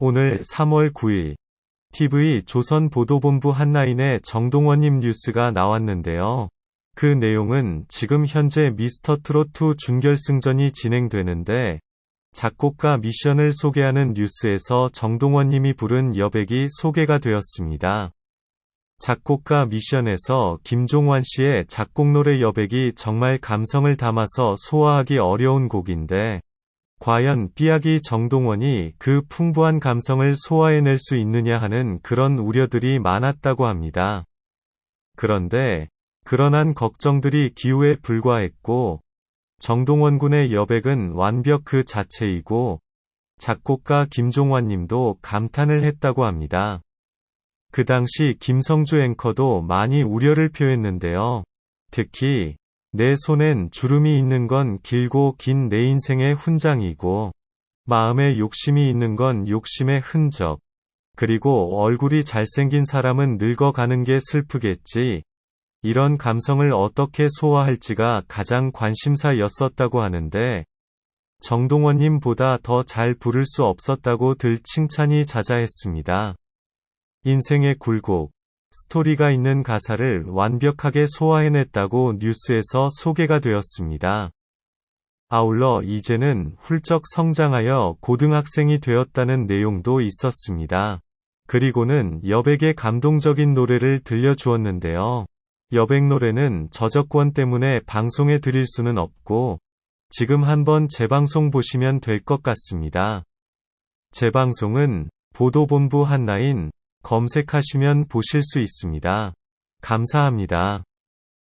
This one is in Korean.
오늘 3월 9일 TV 조선 보도본부 한라인에 정동원님 뉴스가 나왔는데요. 그 내용은 지금 현재 미스터 트롯2 준결승전이 진행되는데 작곡가 미션을 소개하는 뉴스에서 정동원님이 부른 여백이 소개가 되었습니다. 작곡가 미션에서 김종환 씨의 작곡 노래 여백이 정말 감성을 담아서 소화하기 어려운 곡인데 과연 삐약이 정동원이 그 풍부한 감성을 소화해낼 수 있느냐 하는 그런 우려들이 많았다고 합니다. 그런데 그러한 걱정들이 기우에 불과했고 정동원 군의 여백은 완벽 그 자체이고 작곡가 김종환 님도 감탄을 했다고 합니다. 그 당시 김성주 앵커도 많이 우려를 표했는데요. 특히 내 손엔 주름이 있는 건 길고 긴 내 인생의 훈장이고 마음에 욕심이 있는 건 욕심의 흔적 그리고 얼굴이 잘생긴 사람은 늙어가는 게 슬프겠지. 이런 감성을 어떻게 소화할지가 가장 관심사였었다고 하는데 정동원님보다 더 잘 부를 수 없었다고 들 칭찬이 자자했습니다. 인생의 굴곡, 스토리가 있는 가사를 완벽하게 소화해냈다고 뉴스에서 소개가 되었습니다. 아울러 이제는 훌쩍 성장하여 고등학생이 되었다는 내용도 있었습니다. 그리고는 여백의 감동적인 노래를 들려주었는데요. 여백 노래는 저작권 때문에 방송에 드릴 수는 없고, 지금 한번 재방송 보시면 될 것 같습니다. 재방송은 보도본부 한라인 검색하시면 보실 수 있습니다. 감사합니다.